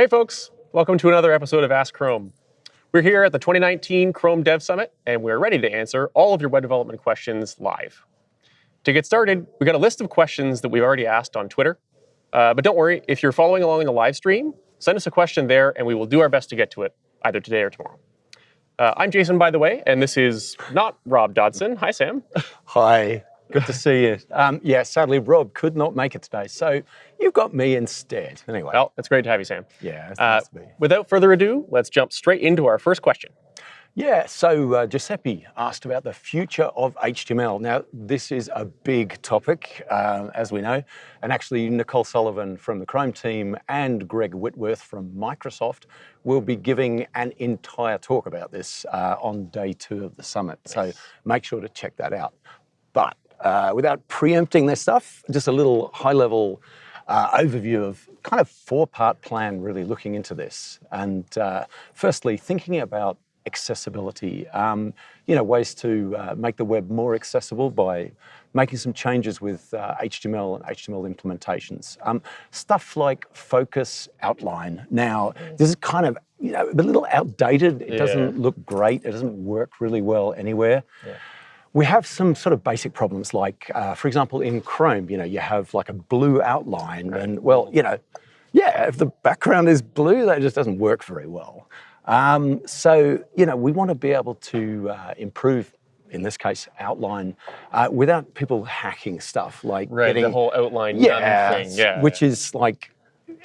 Hey folks, welcome to another episode of Ask Chrome. We're here at the 2019 Chrome Dev Summit, and we're ready to answer all of your web development questions live. To get started, we got a list of questions that we've already asked on Twitter. Uh, but don't worry, if you're following along in the live stream, send us a question there, and we will do our best to get to it either today or tomorrow. Uh, I'm Jason, by the way, and this is not Rob Dodson. Hi, Sam. Hi. Good to see you. Um, yeah, sadly, Rob could not make it today, so you've got me instead. Anyway. Well, it's great to have you, Sam. Yeah, it's Uh, nice to be. without further ado, let's jump straight into our first question. Yeah, so uh, Giuseppe asked about the future of HTML. Now, this is a big topic, um, as we know, and actually Nicole Sullivan from the Chrome team and Greg Whitworth from Microsoft will be giving an entire talk about this uh, on day two of the summit. So make sure to check that out. But uh, without preempting their stuff, just a little high-level uh, overview of kind of four-part plan really looking into this. And uh, firstly, thinking about accessibility, um, you know, ways to uh, make the web more accessible by making some changes with uh, HTML and HTML implementations. Um, stuff like focus outline. Now, this is kind of, you know, a little outdated. It Yeah. doesn't look great. It doesn't work really well anywhere. We have some sort of basic problems like, uh, for example, in Chrome, you know, you have like a blue outline and well, you know, yeah, if the background is blue, that just doesn't work very well. Um, so, you know, we want to be able to uh, improve, in this case, outline uh, without people hacking stuff like Right, getting, the whole outline yeah, thing. Yeah, which is like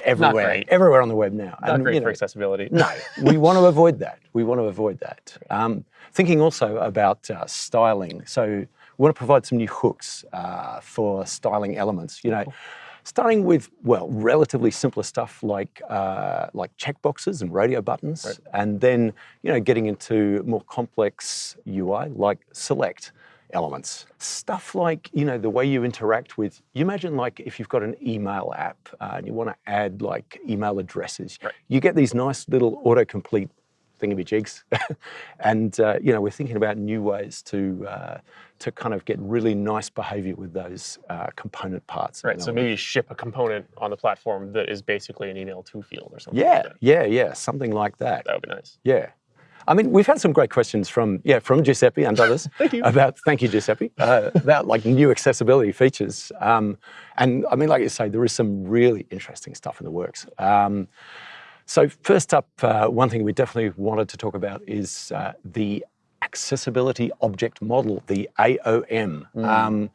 everywhere, everywhere on the web now. not And, great you for accessibility. no, we want to avoid that. We want to avoid that. Um, thinking also about uh, styling. So we want to provide some new hooks uh, for styling elements. You know, starting with well, relatively simpler stuff like uh, like checkboxes and radio buttons, and then you know getting into more complex UI like select elements. Stuff like, you know, the way you interact with, you imagine like if you've got an email app uh, and you want to add like email addresses, Right. you get these nice little autocomplete thingamajigs. and, uh, you know, we're thinking about new ways to, uh, to kind of get really nice behavior with those uh, component parts. Right, so maybe ship a component on the platform that is basically an email to field or something. Yeah, like that. yeah, yeah, something like that. that would be nice. Yeah. I mean, we've had some great questions from yeah from Giuseppe and others Thank you. about thank you Giuseppe uh, about like new accessibility features. Um, and I mean, like you say, there is some really interesting stuff in the works. Um, so first up, uh, one thing we definitely wanted to talk about is uh, the accessibility object model, the AOM. Mm. Um,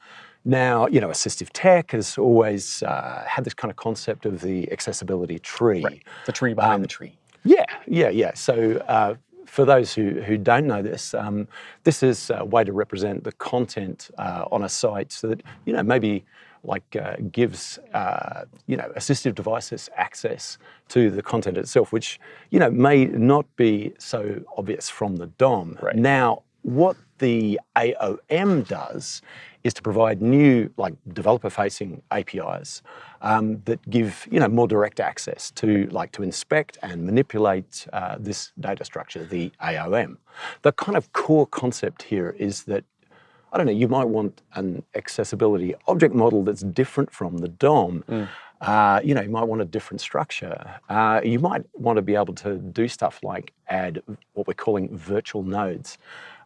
now, you know, assistive tech has always uh, had this kind of concept of the accessibility tree. Right, the tree behind Um, the tree. Yeah, yeah, yeah. So uh, for those who, who don't know this, um, this is a way to represent the content uh, on a site so that, you know, maybe like uh, gives, uh, you know, assistive devices access to the content itself, which, you know, may not be so obvious from the DOM. Right. Now, what the AOM does is to provide new, like developer-facing APIs um, that give you know more direct access to like to inspect and manipulate uh, this data structure, the AOM. The kind of core concept here is that I don't know, you might want an accessibility object model that's different from the DOM. Uh, you know, you might want a different structure. Uh, you might want to be able to do stuff like add what we're calling virtual nodes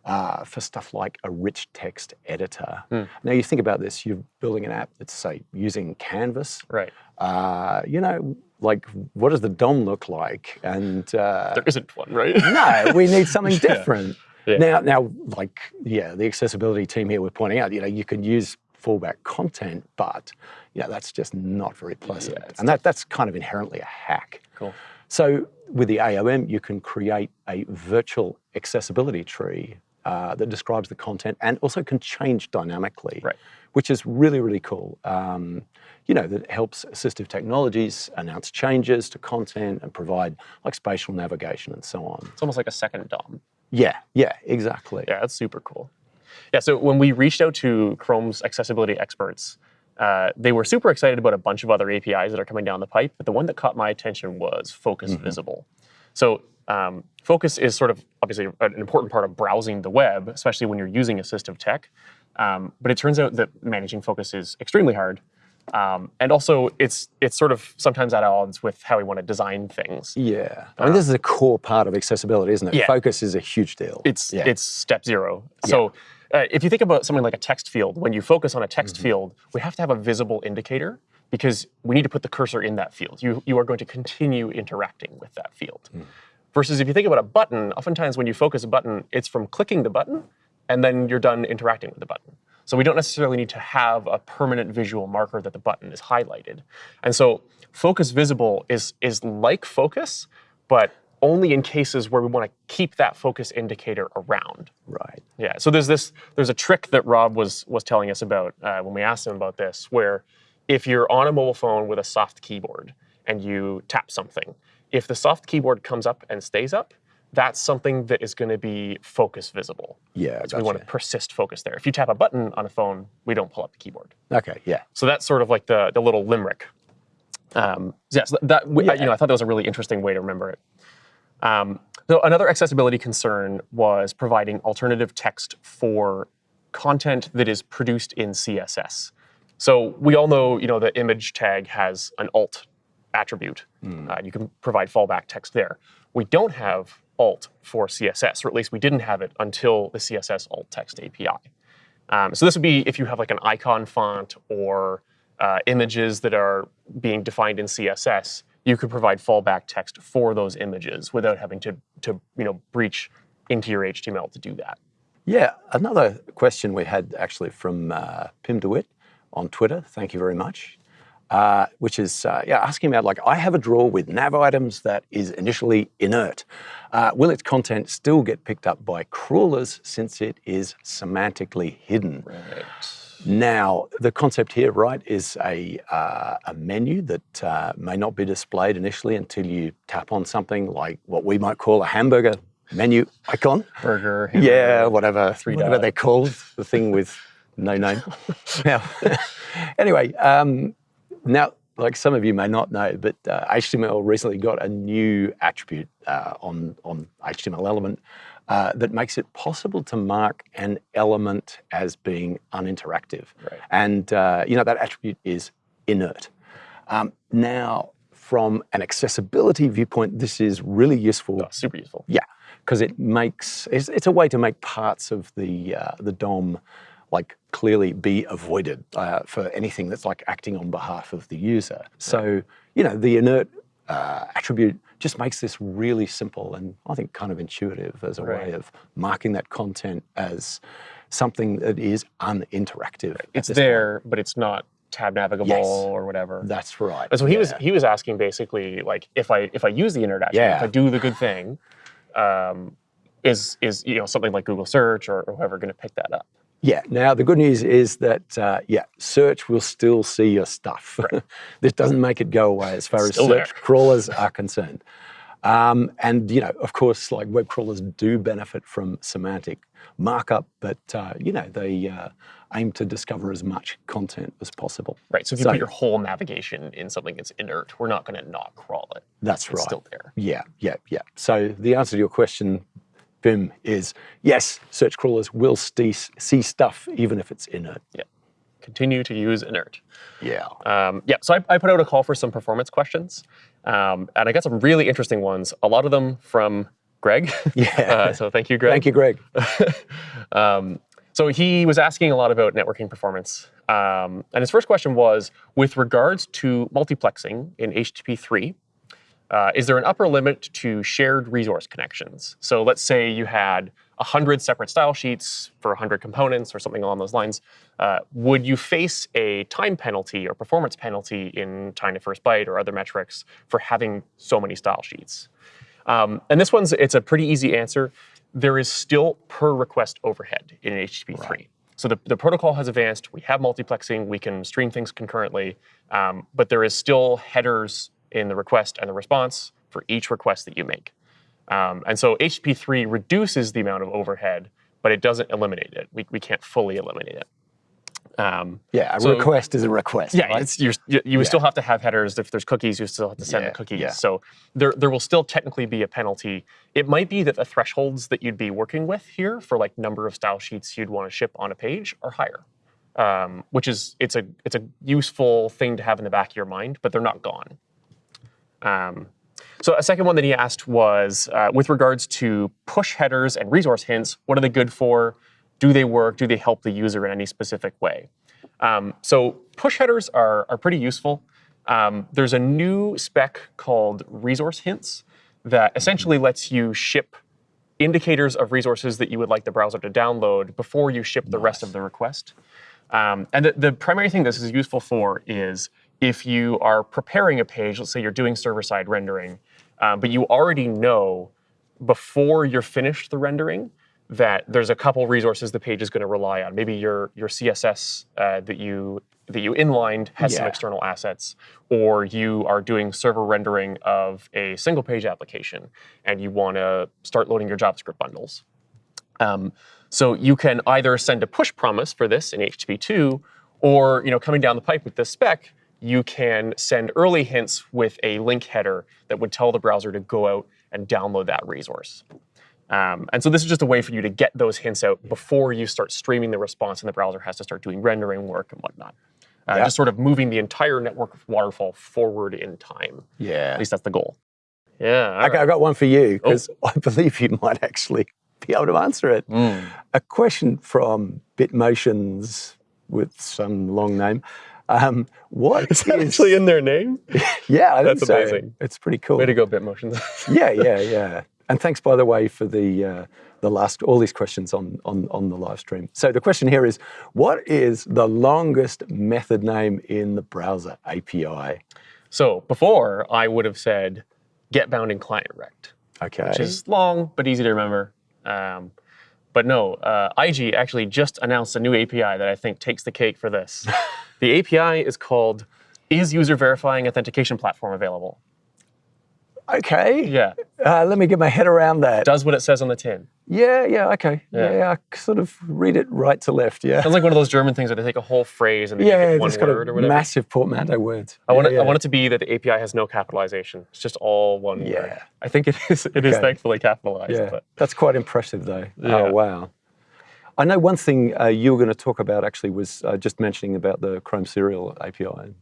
uh, for stuff like a rich text editor. Now, you think about this, you're building an app that's, say, using Canvas. Right. Uh, you know, like, what does the DOM look like? And uh, There isn't one, right? no, we need something different. Yeah. Now, now, like, yeah, the accessibility team here, we're pointing out, you know, you can use fallback content, but yeah, that's just not very pleasant. it's and that, that's kind of inherently a hack. Cool. So with the AOM, you can create a virtual accessibility tree uh, that describes the content and also can change dynamically, Right. which is really, really cool. Um, you know, that helps assistive technologies announce changes to content and provide like spatial navigation and so on. It's almost like a second DOM. Yeah, yeah, exactly. Yeah, that's super cool. Yeah, so when we reached out to Chrome's accessibility experts, uh, they were super excited about a bunch of other APIs that are coming down the pipe, but the one that caught my attention was Focus Mm-hmm. Visible. So um, Focus is sort of obviously an important part of browsing the web, especially when you're using assistive tech. Um, but it turns out that managing Focus is extremely hard. Um, and also, it's it's sort of sometimes at odds with how we want to design things. Yeah. I mean, this is a core part of accessibility, isn't it? Yeah. Focus is a huge deal. It's yeah. it's step zero. So uh, if you think about something like a text field, when you focus on a text field, we have to have a visible indicator because we need to put the cursor in that field. You you are going to continue interacting with that field. Versus if you think about a button, oftentimes when you focus a button, it's from clicking the button and then you're done interacting with the button. So we don't necessarily need to have a permanent visual marker that the button is highlighted. And so focus visible is is like focus, but only in cases where we want to keep that focus indicator around. right. Yeah. So there's this there's a trick that Rob was was telling us about uh, when we asked him about this, where if you're on a mobile phone with a soft keyboard and you tap something, if the soft keyboard comes up and stays up, that's something that is going to be focus visible. Yeah. So we want to persist focus there. If you tap a button on a phone, we don't pull up the keyboard. Okay. Yeah. So that's sort of like the the little limerick. Um, so yeah, so that we, I- you know, I thought that was a really interesting way to remember it. Um, so another accessibility concern was providing alternative text for content that is produced in CSS. So we all know, you know, the image tag has an alt attribute. Uh, you can provide fallback text there. We don't have alt for CSS, or at least we didn't have it until the CSS alt text API. Um, so this would be if you have like an icon font or uh, images that are being defined in CSS, you could provide fallback text for those images without having to, to you know, breach into your HTML to do that. Yeah, another question we had actually from uh, Pim DeWitt on Twitter. Thank you very much. Uh, which is uh, yeah, asking about like I have a drawer with nav items that is initially inert. Uh, will its content still get picked up by crawlers since it is semantically hidden? Right. Now, the concept here, right, is a, uh, a menu that uh, may not be displayed initially until you tap on something like what we might call a hamburger menu icon. Burger. Yeah, whatever, three whatever they're called, the thing with no name. now, anyway, um, now, like some of you may not know, but uh, HTML recently got a new attribute uh, on, on HTML element uh, that makes it possible to mark an element as being uninteractive. Right. And, uh, you know, that attribute is inert. Um, now, from an accessibility viewpoint, this is really useful Oh, super useful. yeah, because it makes it's, it's a way to make parts of the uh, the DOM like clearly be avoided uh, for anything that's like acting on behalf of the user. So you know the inert uh, attribute just makes this really simple and I think kind of intuitive as a way of marking that content as something that is uninteractive. It's this point. there, but it's not tab navigable Yes. or whatever. That's right. So he was he was asking basically like if I if I use the inert, attribute, if I do the good thing, um, is is you know something like Google search or, or whoever going to pick that up? Yeah. Now the good news is that uh, yeah, search will still see your stuff. this doesn't make it go away as far as search there. crawlers are concerned. Um, and you know, of course, like web crawlers do benefit from semantic markup, but uh, you know they uh, aim to discover as much content as possible. Right. So if you So- put your whole navigation in something that's inert, we're not going to not crawl it. That's It's right. still there. Yeah, yeah, yeah. So the answer to your question, Bim, is yes. Search crawlers will see, see stuff even if it's inert. Yeah. Continue to use inert. Yeah. Um, yeah, so I, I put out a call for some performance questions, um, and I got some really interesting ones. A lot of them from Greg. Yeah. uh, so thank you, Greg. Thank you, Greg. um, so he was asking a lot about networking performance. Um, and his first question was with regards to multiplexing in HTTP3, uh, is there an upper limit to shared resource connections? So let's say you had 100 separate style sheets for 100 components or something along those lines. Uh, would you face a time penalty or performance penalty in time to first byte or other metrics for having so many style sheets? Um, and this one's it's a pretty easy answer. There is still per request overhead in HTTP3. So the, the protocol has advanced. We have multiplexing. We can stream things concurrently, um, but there is still headers in the request and the response for each request that you make. Um, and so HTTP3 reduces the amount of overhead, but it doesn't eliminate it. We, we can't fully eliminate it. Um, Yeah, a So- request is a request. yeah, right? it's, you're, you, you Yeah. still have to have headers. If there's cookies, you still have to send Yeah, the cookies. yeah. So there, there will still technically be a penalty. It might be that the thresholds that you'd be working with here for like number of style sheets you'd want to ship on a page are higher. um, which is it's a it's a useful thing to have in the back of your mind, but they're not gone. Um, so a second one that he asked was uh, with regards to push headers and resource hints. What are they good for? Do they work? Do they help the user in any specific way? Um, so push headers are are pretty useful. Um, there's a new spec called resource hints that essentially lets you ship indicators of resources that you would like the browser to download before you ship the rest of the request. Um, and the, the primary thing this is useful for is if you are preparing a page, let's say you're doing server-side rendering, um, but you already know before you're finished the rendering that there's a couple resources the page is going to rely on. Maybe your your CSS uh, that you that you inlined has some external assets, or you are doing server rendering of a single page application and you want to start loading your JavaScript bundles. Um, so you can either send a push promise for this in HTTP2, or you know, coming down the pipe with this spec, you can send early hints with a link header that would tell the browser to go out and download that resource. Um, and so this is just a way for you to get those hints out before you start streaming the response and the browser has to start doing rendering work and whatnot. Uh, Yeah. Just sort of moving the entire network waterfall forward in time. Yeah. At least that's the goal. Yeah. Okay, right. I got one for you Oh. because I believe you might actually be able to answer it. Mm. A question from Bitmotions with some long name. Um, what Is that is- actually in their name? Yeah, I think That's so. amazing. It's pretty cool. Way to go, Bitmotion. yeah, yeah, yeah. And thanks, by the way, for the uh, the last all these questions on, on on the live stream. So the question here is, what is the longest method name in the browser API? so before, I would have said get bounding client rect, Okay. which is long but easy to remember. Um, but no, uh, Eiji actually just announced a new API that I think takes the cake for this. the API is called Is User Verifying Authentication Platform Available? okay. Yeah, Uh, let me get my head around that. does what it says on the tin. Yeah, yeah, okay. Yeah. Yeah. I sort of read it right to left. Yeah. Sounds like one of those German things where they take a whole phrase and they make Yeah, it one word or whatever. massive portmanteau words. I want, it, yeah. I want it to be that the API has no capitalization. It's just all one word. Yeah. I think it is. It is Okay. thankfully capitalized. Yeah, But that's quite impressive, though. Yeah. Oh, wow. I know one thing uh, you were going to talk about actually was uh, just mentioning about the Chrome Serial API.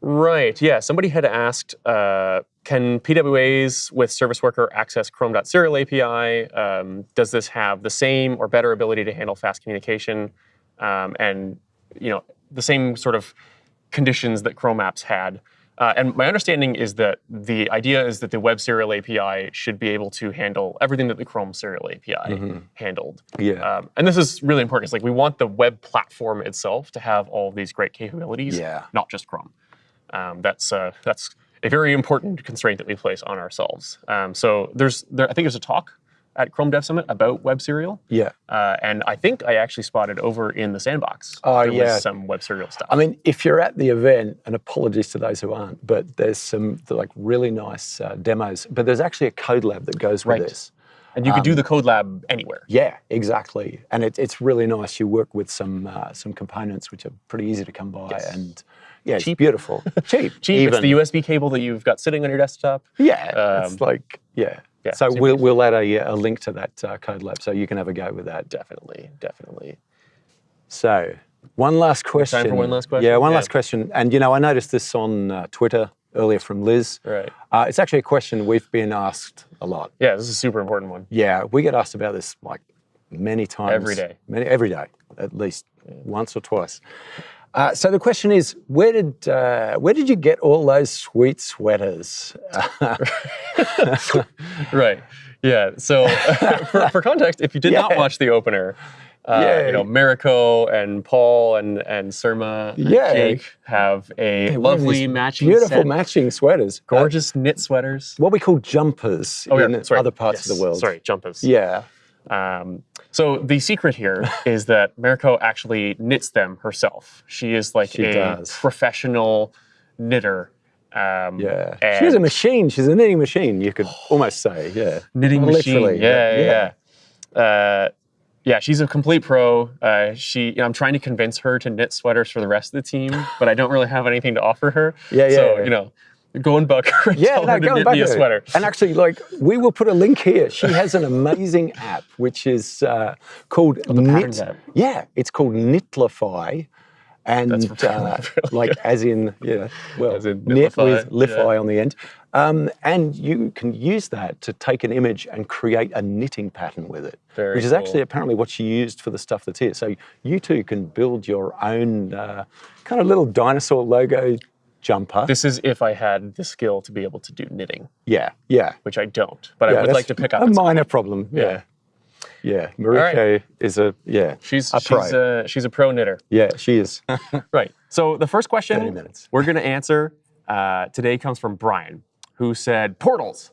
Right. Yeah. Somebody had asked, uh, can PWAs with Service Worker access Chrome.serial API? Um, does this have the same or better ability to handle fast communication, um, and you know the same sort of conditions that Chrome apps had? Uh, and my understanding is that the idea is that the Web Serial API should be able to handle everything that the Chrome Serial API handled. Yeah. Um, and this is really important. It's like we want the web platform itself to have all these great capabilities, Yeah. not just Chrome. Um, that's uh, that's a very important constraint that we place on ourselves. Um, so there's there, I think there's a talk at Chrome Dev Summit about Web Serial, yeah. uh, and I think I actually spotted over in the sandbox. Oh, there yeah. was some Web Serial stuff. I mean, if you're at the event, and apologies to those who aren't, but there's some like really nice uh, demos. But there's actually a code lab that goes with Right. this. and you could um, do the code lab anywhere. Yeah, exactly. And it, it's really nice. You work with some uh, some components which are pretty easy to come by, Yes. and yeah, it's Cheap. beautiful. Cheap. Cheap. Even. It's the USB cable that you've got sitting on your desktop. Yeah, Um, it's like yeah. Yeah, so we'll we'll add a, a link to that uh, code lab so you can have a go with that. Definitely, definitely. So one last question. Time for one last question? Yeah, one Yeah. last question. And you know, I noticed this on uh, Twitter earlier from Liz. Right. Uh, it's actually a question we've been asked a lot. Yeah, this is a super important one. Yeah, we get asked about this like many times. Every day. Many, every day, at least once or twice. Uh, so the question is, where did uh, where did you get all those sweet sweaters? Right. Yeah. So for, for context, if you did not watch the opener, uh, you know, Mariko and Paul and and Surma and Yeah. Jake have a Wearing lovely matching beautiful set, matching sweaters. Uh, gorgeous knit sweaters. what we call jumpers Oh, in yeah, sorry. other parts of the world. Sorry, jumpers. Yeah. Um, so the secret here is that Mariko actually knits them herself. She is like She a does. professional knitter. Um, Yeah. She's a machine. She's a knitting machine, you could almost say. Yeah. knitting machine. Literally, Yeah, yeah, yeah. yeah. Uh, yeah, she's a complete pro. Uh, she, you know, I'm trying to convince her to knit sweaters for the rest of the team, but I don't really have anything to offer her. Yeah, So yeah. you know, Going buck. Yeah, Tell no, her to going knit back me a sweater. And actually, like, we will put a link here. She has an amazing app which is uh, called Oh, the Knit. app. Yeah, it's called Knitlify. And uh, like, as in, yeah, well, As in knit with Lify yeah. on the end. Um, and you can use that to take an image and create a knitting pattern with it, Very which is cool. actually apparently what she used for the stuff that's here. So you too can build your own uh, kind of little dinosaur logo jumper. This is if I had the skill to be able to do knitting, yeah, yeah. which I don't, but I would like to pick up. a minor problem. Yeah, Yeah. yeah. Mariko is a yeah. She's a pro. she's a she's a pro knitter. yeah, she is. Right. So the first 30 question minutes. we're going to answer uh, today comes from Brian, who said portals.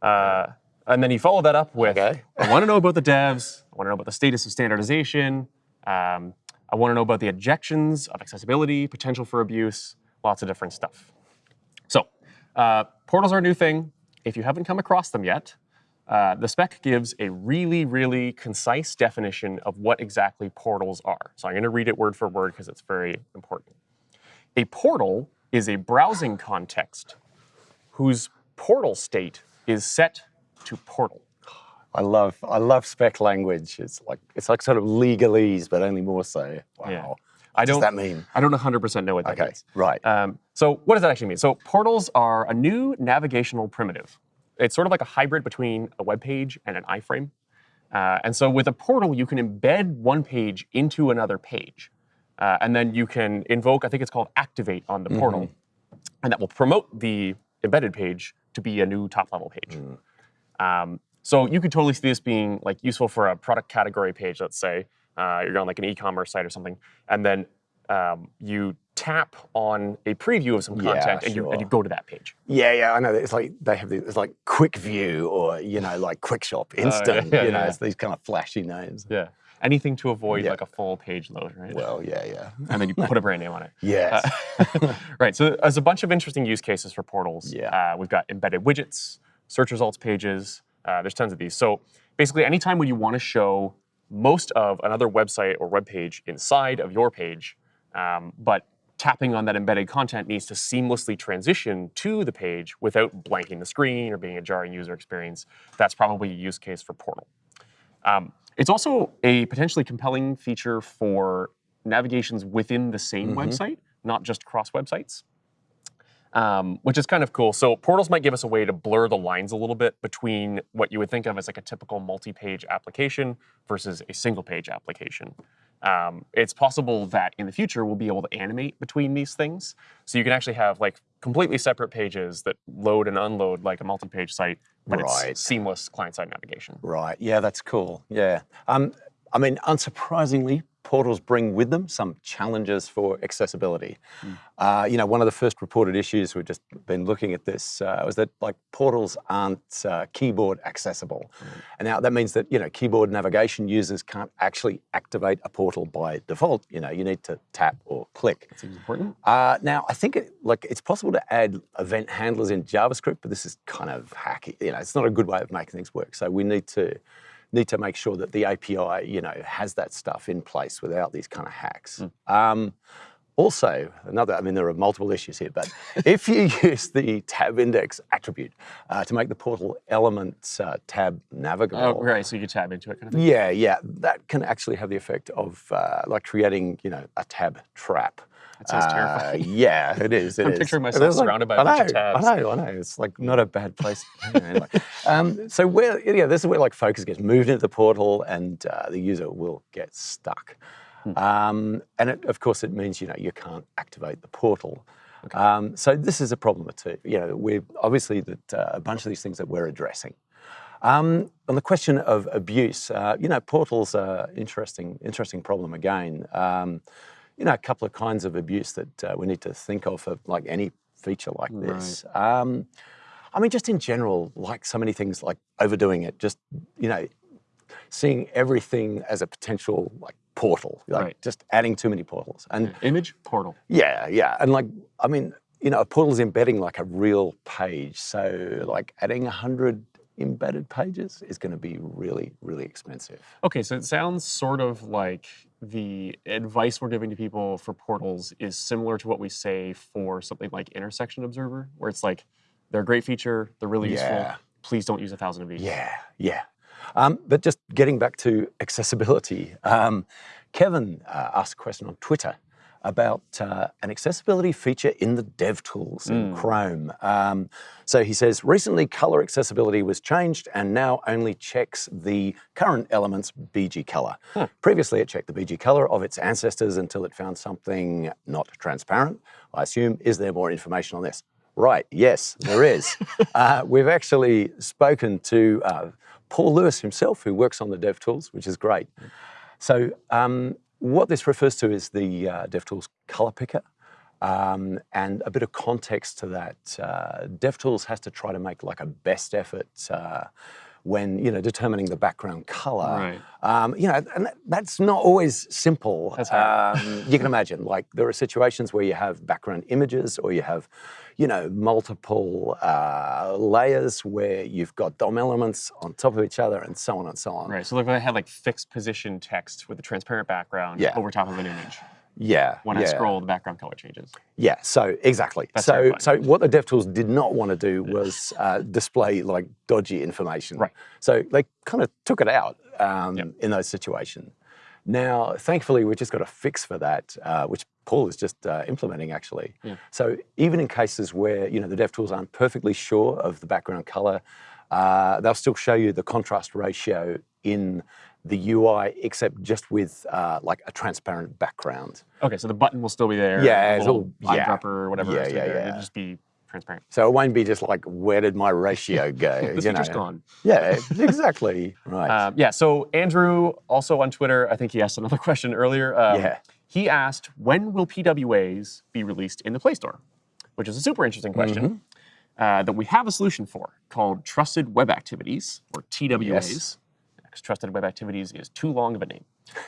Uh, and then he followed that up with Okay. I want to know about the devs. I want to know about the status of standardization. Um, I want to know about the objections of accessibility, potential for abuse, lots of different stuff. So, uh, portals are a new thing. If you haven't come across them yet, uh, the spec gives a really, really concise definition of what exactly portals are. So I'm going to read it word for word because it's very important. A portal is a browsing context whose portal state is set to portal. I love I love spec language. It's like it's like sort of legalese, but only more so. Wow. Yeah. What I does don't. that mean? I don't 100% know what that Okay, means. right. Um, so what does that actually mean? So portals are a new navigational primitive. It's sort of like a hybrid between a web page and an iframe. Uh, and so with a portal, you can embed one page into another page. Uh, and then you can invoke, I think it's called activate on the portal. And that will promote the embedded page to be a new top level page. Um, so you could totally see this being like useful for a product category page. Let's say uh, you're on like an e-commerce site or something, and then um, you tap on a preview of some Yeah, content and you and you go to that page. Yeah, yeah, I know. It's like they have these, it's like Quick View or you know like Quick Shop, Instant. yeah, you know, yeah. it's these kind of flashy names. Yeah. Anything to avoid Yeah. like a full page load, right? Well, yeah, yeah, and then you put a brand name on it. yes. right. So there's a bunch of interesting use cases for portals. Yeah. Uh, we've got embedded widgets, search results pages. Uh, there's tons of these. So basically, anytime when you want to show most of another website or web page inside of your page, um, but tapping on that embedded content needs to seamlessly transition to the page without blanking the screen or being a jarring user experience, that's probably a use case for Portal. Um, it's also a potentially compelling feature for navigations within the same website, not just cross websites, um, which is kind of cool. So portals might give us a way to blur the lines a little bit between what you would think of as like a typical multi-page application versus a single-page application. Um, it's possible that in the future we'll be able to animate between these things, so you can actually have like completely separate pages that load and unload like a multi-page site, but Right. it's seamless client-side navigation. Right. Yeah, that's cool. Yeah. Um, I mean, unsurprisingly, portals bring with them some challenges for accessibility. Uh, you know, one of the first reported issues we've just been looking at this uh, was that like portals aren't uh, keyboard accessible, and now that means that you know keyboard navigation users can't actually activate a portal by default. You know, you need to tap or click. That Seems important. Uh, now, I think it, like it's possible to add event handlers in JavaScript, but this is kind of hacky. You know, it's not a good way of making things work. So we need to need to make sure that the API, you know, has that stuff in place without these kind of hacks. Um, also, another, I mean, there are multiple issues here, but if you use the tab index attribute uh, to make the portal elements uh, tab navigable, Oh, right. So you can tab into it kind of thing. yeah, yeah, that can actually have the effect of uh, like creating, you know, a tab trap. That sounds Uh, terrifying. yeah, it is. It I'm is. picturing It myself is like- surrounded by a I bunch of know, tabs. I know, I know. It's like not a bad place. anyway. um, so where, yeah, this is where like focus gets moved into the portal, and uh, the user will get stuck. Hmm. Um, and it, of course, it means you know you can't activate the portal. Um, so this is a problem too. You know, we're obviously that uh, a bunch of these things that we're addressing. Um, on the question of abuse, uh, you know, portals are interesting, interesting problem again. Um, you know, a couple of kinds of abuse that uh, we need to think of, of like any feature like this. Um, I mean, just in general, like so many things, like overdoing it. Just you know, seeing everything as a potential like portal, like Right. just adding too many portals. And Image portal. yeah, yeah. And like, I mean, you know, a portal's embedding like a real page. So like adding a hundred embedded pages is going to be really, really expensive. Okay, so it sounds sort of like the advice we're giving to people for portals is similar to what we say for something like Intersection Observer, where it's like they're a great feature, they're really Yeah. useful. Please don't use a thousand of these. Yeah, yeah. Um, but just getting back to accessibility, um, Kevin uh, asked a question on Twitter about uh, an accessibility feature in the DevTools in Chrome. Um, so he says, recently color accessibility was changed and now only checks the current element's BG color. Previously, it checked the BG color of its ancestors until it found something not transparent. I assume, is there more information on this? Right, yes, there is. uh, we've actually spoken to uh, Paul Lewis himself, who works on the DevTools, which is great. So, um, what this refers to is the uh, DevTools color picker. Um, and a bit of context to that, uh, DevTools has to try to make like a best effort uh, when you know determining the background color. Right. Um, you know, and that, that's not always simple. That's hard. Um, you can imagine, like there are situations where you have background images, or you have, you know, multiple uh, layers where you've got DOM elements on top of each other, and so on and so on. Right. So if I had like fixed position text with a transparent background Yeah. over top of an image, Yeah. when yeah. I scroll, the background color changes. Yeah, so exactly. That's so, so what the DevTools did not want to do was uh, display like dodgy information. Right. So they kind of took it out um, Yep. in those situations. Now, thankfully, we've just got a fix for that, uh, which Paul is just uh, implementing actually. Yeah. So even in cases where you know the DevTools aren't perfectly sure of the background color, uh, they'll still show you the contrast ratio in the UI, except just with uh, like a transparent background. Okay, so the button will still be there. Yeah, it's all- yeah. eyedropper or whatever. Yeah, yeah, there, yeah. It'll just be transparent. So it won't be just like, where did my ratio go? The you know? gone. Yeah, exactly. Right. Um, yeah, so Andrew, also on Twitter, I think he asked another question earlier. Um, Yeah. He asked, when will PWAs be released in the Play Store? Which is a super interesting question Mm-hmm. uh, that we have a solution for called Trusted Web Activities, or TWAs. Yes. Trusted Web Activities is too long of a name.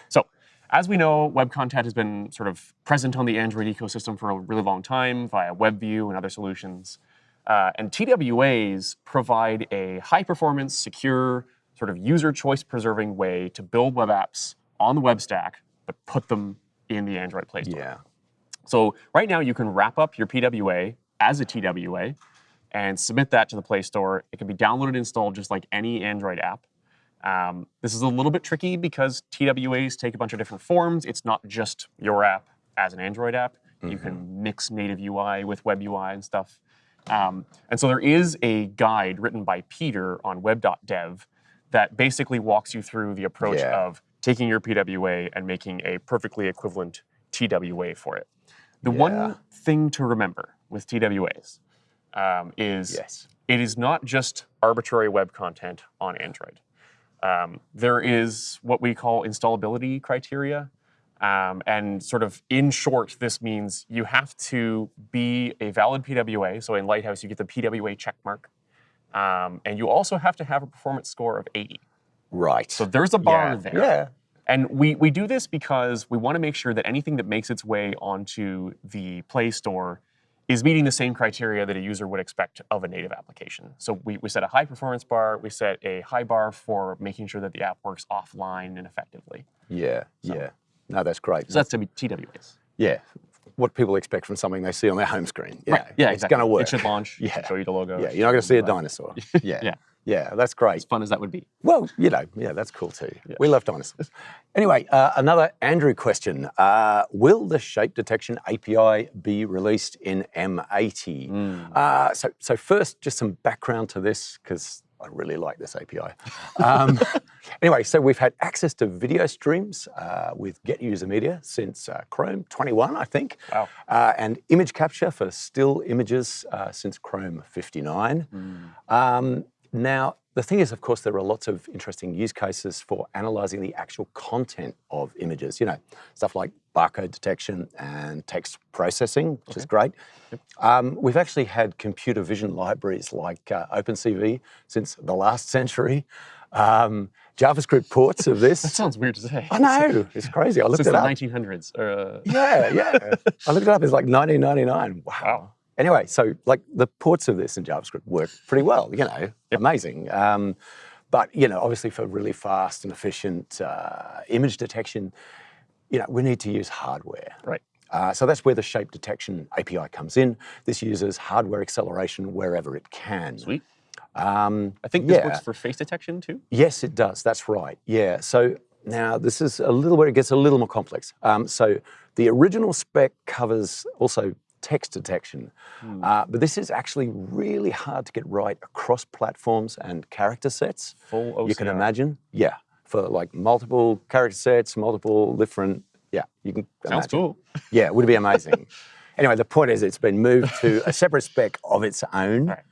So, as we know, web content has been sort of present on the Android ecosystem for a really long time via WebView and other solutions. Uh, and TWAs provide a high performance, secure, sort of user choice preserving way to build web apps on the web stack, but put them in the Android Play Store. yeah. So right now you can wrap up your PWA as a TWA and submit that to the Play Store. It can be downloaded and installed just like any Android app. Um, this is a little bit tricky because TWAs take a bunch of different forms. It's not just your app as an Android app. You can mix native UI with web UI and stuff. Um, and so there is a guide written by Peter on web.dev that basically walks you through the approach Yeah. of taking your PWA and making a perfectly equivalent TWA for it. The Yeah. one thing to remember with TWAs um, is Yes. it is not just arbitrary web content on Android. Um, there is what we call installability criteria. Um, and sort of in short, this means you have to be a valid PWA. So in Lighthouse, you get the PWA checkmark. Um, and you also have to have a performance score of 80. Right. So there's a bar yeah. there. Yeah. And we, we do this because we want to make sure that anything that makes its way onto the Play Store is meeting the same criteria that a user would expect of a native application. So we, we set a high performance bar, we set a high bar for making sure that the app works offline and effectively. Yeah. Yeah. No, that's great. So that's to be TWAs. yeah. What people expect from something they see on their home screen. Yeah. Right. Yeah, It's exactly. going to work. It should launch, Yeah. show you the logo. yeah. You're not going to see a dinosaur. Yeah. Yeah. Yeah. That's great. As fun as that would be. Well, you know, yeah, that's cool too. We love dinosaurs. Anyway, uh, another Andrew question. Uh, will the shape detection API be released in M80? Hmm. Uh, so, so first, just some background to this, because I really like this API. Um, anyway, so we've had access to video streams uh, with Get User Media since uh, Chrome 21, I think. Wow. Uh, and image capture for still images uh, since Chrome 59. Um, now, the thing is, of course, there are lots of interesting use cases for analyzing the actual content of images. You know, stuff like barcode detection and text processing, which is great. Um, we've actually had computer vision libraries like uh, OpenCV since the last century. Um, JavaScript ports of this. That sounds weird to say. I know, it's crazy. I looked Since it the up. 1900s. Or, uh, Yeah, yeah. I looked it up. It's like 1999. Wow. Wow. Anyway, so like the ports of this in JavaScript work pretty well, you know, amazing. Um, but, you know, obviously for really fast and efficient uh, image detection, you know, we need to use hardware. Right. Uh, so that's where the shape detection API comes in. This uses hardware acceleration wherever it can. Sweet. Um, I think this Yeah. works for face detection too. Yes, it does. That's right. Yeah. So now this is a little where it gets a little more complex. Um, so the original spec covers also text detection, uh, but this is actually really hard to get right across platforms and character sets. Full OCR. You can imagine, yeah, for like multiple character sets, multiple different, yeah, you can Sounds imagine. cool. Yeah, it would be amazing. anyway, the point is it's been moved to a separate spec of its own. Right.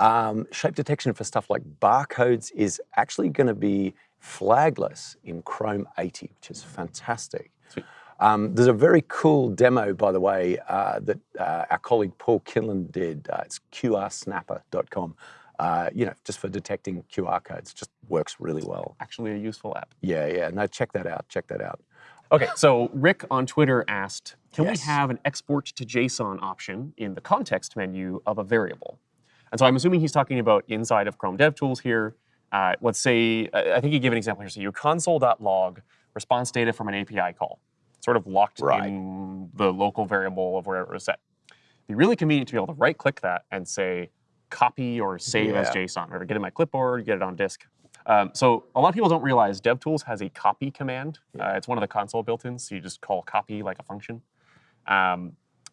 Um, shape detection for stuff like barcodes is actually going to be flagless in Chrome 80, which is fantastic. Sweet. Um, there's a very cool demo, by the way, uh, that uh, our colleague Paul Kinlan did. Uh, it's qrsnapper.com. Uh, you know, just for detecting QR codes, just works really well. Actually, a useful app. Yeah, yeah. No, check that out. Check that out. Okay, so Rick on Twitter asked, can Yes. we have an export to JSON option in the context menu of a variable? And so I'm assuming he's talking about inside of Chrome DevTools here. Uh, let's say, I I think he gave an example here. So you console.log response data from an API call, sort of locked Right. in the local variable of wherever it was set. It'd be really convenient to be able to right click that and say copy or save as JSON, or get it in my clipboard, get it on disk. Um, so a lot of people don't realize DevTools has a copy command. Uh, it's one of the console built-ins, so you just call copy like a function. Um,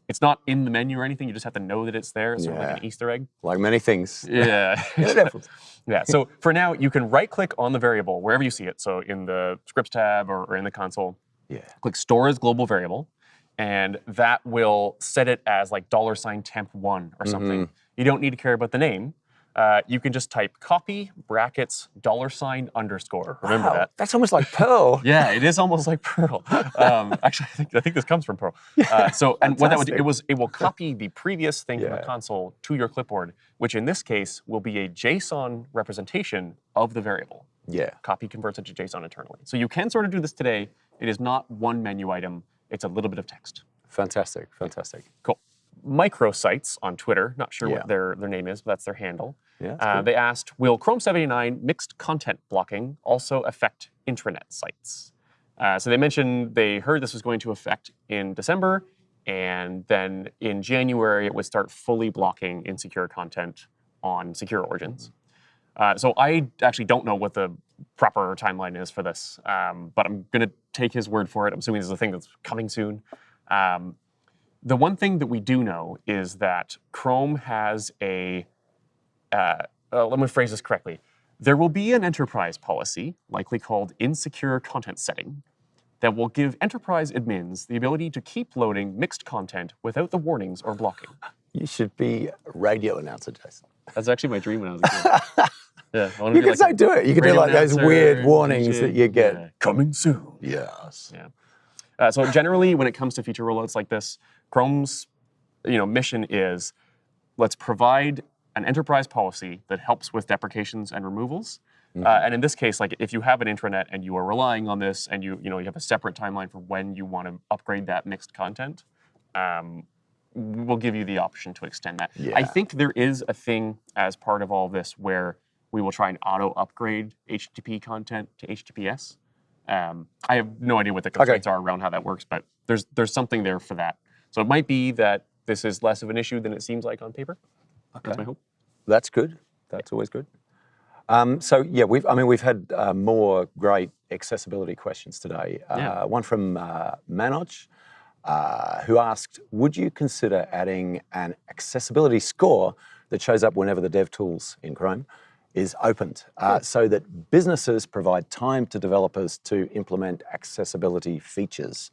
it's not in the menu or anything. You just have to know that it's there. It's sort of like an Easter egg. Like many things. Yeah. Yeah, yeah. So for now, you can right-click on the variable wherever you see it. So in the scripts tab or, or in the console, yeah. click store as global variable, and that will set it as like dollar sign temp one or something. You don't need to care about the name. Uh, you can just type copy brackets dollar sign underscore. Remember Wow, that. That's almost like Perl. Yeah, it is almost like Perl. Um, actually, I think, I think this comes from Perl. Uh, so, and what that would do, it was it will copy the previous thing from the console to your clipboard, which in this case will be a JSON representation of the variable. Yeah. Copy converts it to JSON internally. So you can sort of do this today. It is not one menu item. It's a little bit of text. Fantastic. Fantastic. Cool. Microsites on Twitter, not sure Yeah. what their, their name is, but that's their handle. Yeah. Uh, cool. They asked, will Chrome 79 mixed content blocking also affect intranet sites? Uh, so they mentioned they heard this was going to affect in December, and then in January it would start fully blocking insecure content on secure origins. Uh, so I actually don't know what the proper timeline is for this, um, but I'm going to take his word for it. I'm assuming this is a thing that's coming soon. Um, the one thing that we do know is that Chrome has a uh, uh, let me phrase this correctly. There will be an enterprise policy, likely called insecure content setting, that will give enterprise admins the ability to keep loading mixed content without the warnings or blocking. You should be a radio announcer, Jason. That's actually my dream when I was a kid. yeah, You can like so do it. You can do like those weird warnings that you get. Yeah, Coming soon. Yes. Yeah. Uh, so generally, when it comes to feature rollouts like this, Chrome's you know mission is let's provide an enterprise policy that helps with deprecations and removals. Uh, and in this case, like if you have an intranet and you are relying on this, and you you know you have a separate timeline for when you want to upgrade that mixed content, um, we'll give you the option to extend that. I think there is a thing as part of all this where we will try and auto upgrade HTTP content to HTTPS. Um, I have no idea what the constraints are around how that works, but there's there's something there for that. So it might be that this is less of an issue than it seems like on paper. That's my hope. That's good. That's always good. Um, so yeah, we've. I mean, we've had uh, more great accessibility questions today. Uh, Yeah. One from uh, Manoj, uh, who asked, "Would you consider adding an accessibility score that shows up whenever the dev tools in Chrome is opened, uh, so that businesses provide time to developers to implement accessibility features?"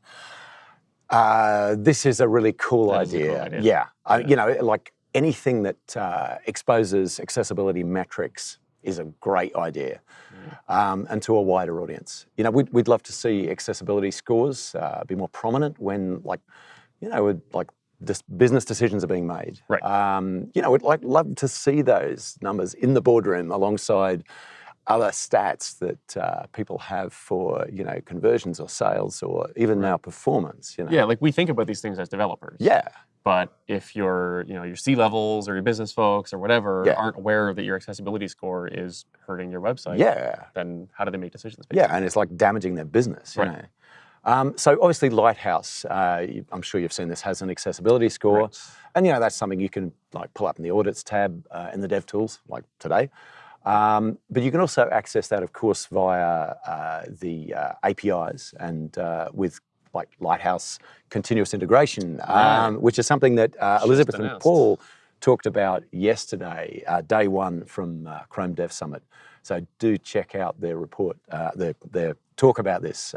Uh, this is a really cool is a cool idea. idea. Yeah, I, you know, like anything that uh, exposes accessibility metrics is a great idea, um, and to a wider audience. You know, we'd, we'd love to see accessibility scores uh, be more prominent when, like, you know, with, like business decisions are being made. Right. Um, you know, we'd like love to see those numbers in the boardroom alongside other stats that uh, people have for you know conversions or sales or even now performance. You know. Yeah, like we think about these things as developers. Yeah. But if your, you know, your C levels or your business folks or whatever Yeah. aren't aware that your accessibility score is hurting your website, Yeah, then how do they make decisions? based yeah, and it's like damaging their business, you Right. know. Um, so obviously, Lighthouse, uh, you- I'm sure you've seen this, has an accessibility score, Right. and you know that's something you can like pull up in the audits tab uh, in the Dev Tools, like today. Um, but you can also access that, of course, via uh, the uh, APIs and uh, with like Lighthouse continuous integration, um, which is something that uh, Elizabeth and. Paul talked about yesterday, uh, day one from uh, Chrome Dev Summit. So do check out their report, uh, their, their talk about this.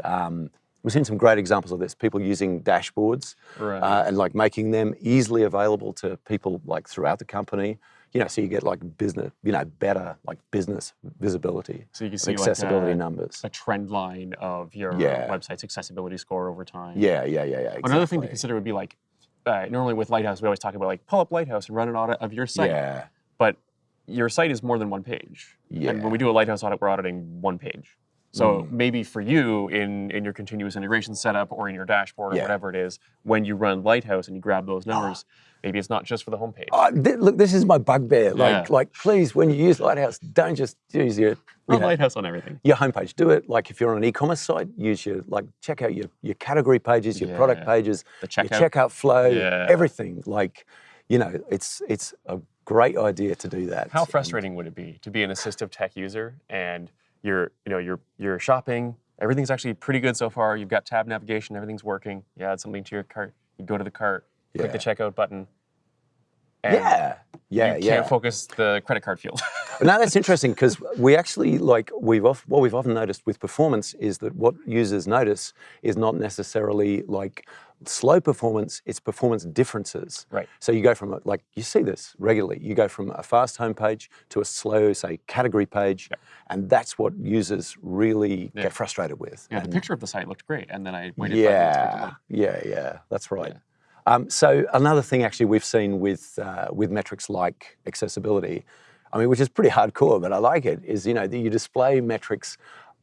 We've seen some great examples of this. People using dashboards Right. uh, and like making them easily available to people like throughout the company. You know, so you get like business, you know, better like business visibility, so you can see accessibility like a, numbers. a trend line of your Yeah. website's accessibility score over time. Yeah, yeah, yeah, yeah. Another thing to consider would be like, uh, normally with Lighthouse, we always talk about like pull up Lighthouse and run an audit of your site. Yeah, But your site is more than one page. Yeah. And when we do a Lighthouse audit, we're auditing one page. So Mm. maybe for you in, in your continuous integration setup or in your dashboard or Yeah. whatever it is, when you run Lighthouse and you grab those numbers, maybe it's not just for the homepage. Oh, thi- look, this is my bugbear. Like, Yeah. like, please, when you use Lighthouse, don't just use your, you know, Lighthouse on everything. your homepage. Do it like if you're on an e-commerce site, use your like check out your your category pages, your product pages, The your checkout. checkout flow, Yeah. everything. Like, you know, it's it's a great idea to do that. How And- frustrating would it be to be an assistive tech user and you're, you know, you're you're shopping, everything's actually pretty good so far. You've got tab navigation, everything's working. You add something to your cart, you go to the cart, click the checkout button. And Yeah, yeah, you yeah. can't focus the credit card field. now that's interesting because we actually like we've off, what we've often noticed with performance is that what users notice is not necessarily like slow performance; it's performance differences. Right. So you go from a, like you see this regularly. You go from a fast homepage to a slow, say, category page, and that's what users really Yeah. get frustrated with. yeah, the picture of the site looked great, and then I waited five minutes for it to yeah, yeah, yeah. That's right. Um, so another thing, actually, we've seen with uh, with metrics like accessibility, I mean, which is pretty hardcore, but I like it. Is you know that you display metrics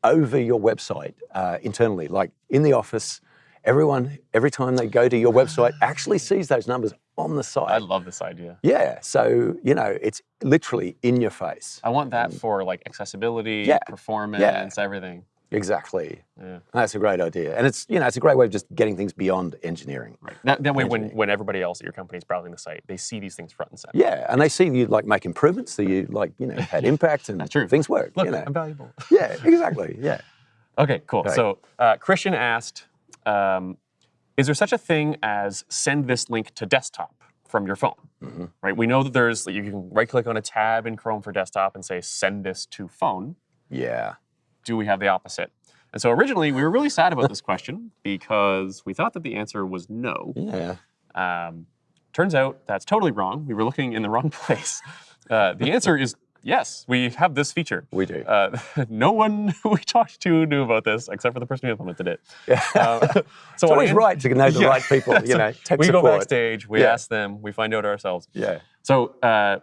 over your website uh, internally, like in the office. Everyone, every time they go to your website, actually sees those numbers on the site. I love this idea. Yeah, so you know, it's literally in your face. I want that for like accessibility, Yeah, performance, everything. Exactly. Yeah. That's a great idea, and it's you know it's a great way of just getting things beyond engineering. Right. That, that way, when, when everybody else at your company is browsing the site, they see these things front and center. Yeah, and they see you like make improvements, so you like you know had impact and true. things work. Look, you know. I'm valuable. Yeah, exactly. Yeah. Okay, cool. Right. So uh, Christian asked, um, is there such a thing as send this link to desktop from your phone? Mhm. Right. We know that there's you can right click on a tab in Chrome for desktop and say send this to phone. Yeah. Do we have the opposite? And so originally we were really sad about this question because we thought that the answer was no. Yeah. Um, turns out that's totally wrong. We were looking in the wrong place. Uh, the answer is yes. We have this feature. We do. Uh, no one we talked to knew about this except for the person who implemented it. Yeah. Uh, so it's always An- right to know the Yeah. right people. You So know, we support. go backstage, we Yeah. ask them, we find out ourselves. Yeah. So uh,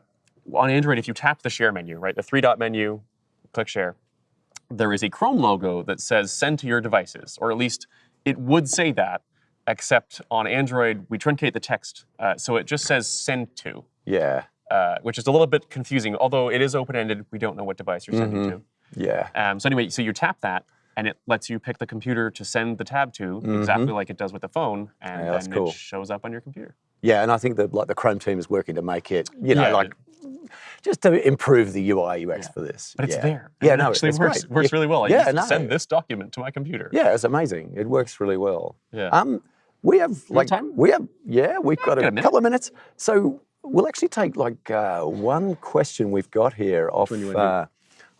on Android, if you tap the share menu, right, the three dot menu, click share, there is a Chrome logo that says send to your devices, or at least it would say that, except on Android, we truncate the text. Uh, so it just says send to, Yeah. Uh, which is a little bit confusing. Although it is open ended, we don't know what device you're sending Mhm. to. Yeah. Um, so anyway, so you tap that, and it lets you pick the computer to send the tab to, exactly like it does with the phone, and. Yeah, then cool. it shows up on your computer. Yeah, and I think that like the Chrome team is working to make it, you know, Yeah, like just to improve the UI UX for this. But it's yeah. there. Yeah, and it no, actually it's works great. works Yeah. really well. I Yeah, used no. send this document to my computer. Yeah, it's amazing. It works really well. Yeah. Um, we have like time? we have yeah, we've got got a a couple of minutes. So we'll actually take like uh, one question we've got here off. one do you wanna do? Uh,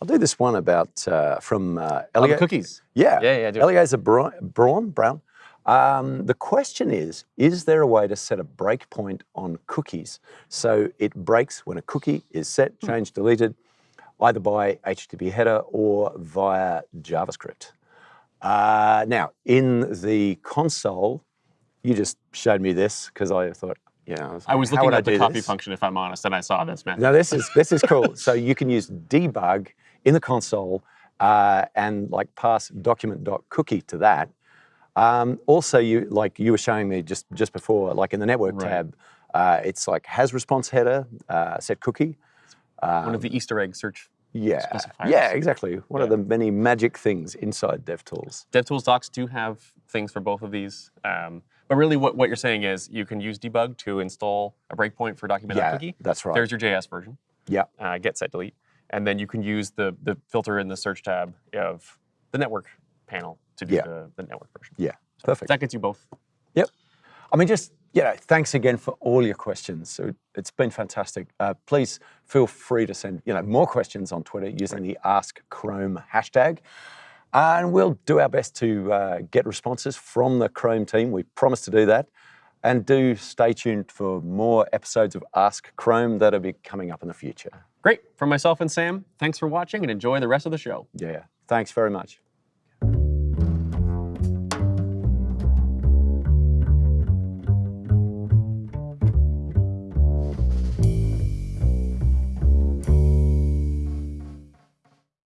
I'll do this one about uh, from uh, Oh, cookies. Yeah, Yeah, yeah, do it. Eliezer Bra- Braun, Brown. Um, the question is: Is there a way to set a breakpoint on cookies so it breaks when a cookie is set, Hmm. changed, deleted, either by HTTP header or via JavaScript? Uh, now, in the console, you just showed me this because I thought, yeah, I was how looking would I at the copy this? function, if I'm honest, and I saw this, man. Now this is this is cool. so you can use debug in the console uh, and like pass document.cookie to that. Um, also, you like you were showing me just just before, like in the network Right. tab, uh, it's like has response header, uh, set cookie. One of the Easter egg search Yeah, Specifiers. yeah, exactly. One of the many magic things inside DevTools. DevTools docs do have things for both of these. Um, but really, what, what you're saying is you can use debug to install a breakpoint for document Yeah, cookie. that's right. There's your JS version. Yeah, uh, get set delete, and then you can use the the filter in the search tab of the network panel to do Yeah. the, the network version. yeah, perfect. That gets you both. Yep. I mean, just, you know, thanks again for all your questions. So it's been fantastic. Uh, please feel free to send, you know, more questions on Twitter using the Ask Chrome hashtag. And we'll do our best to uh, get responses from the Chrome team. We promise to do that. And do stay tuned for more episodes of Ask Chrome that'll be coming up in the future. Great. From myself and Sam, thanks for watching and enjoy the rest of the show. Yeah. Thanks very much.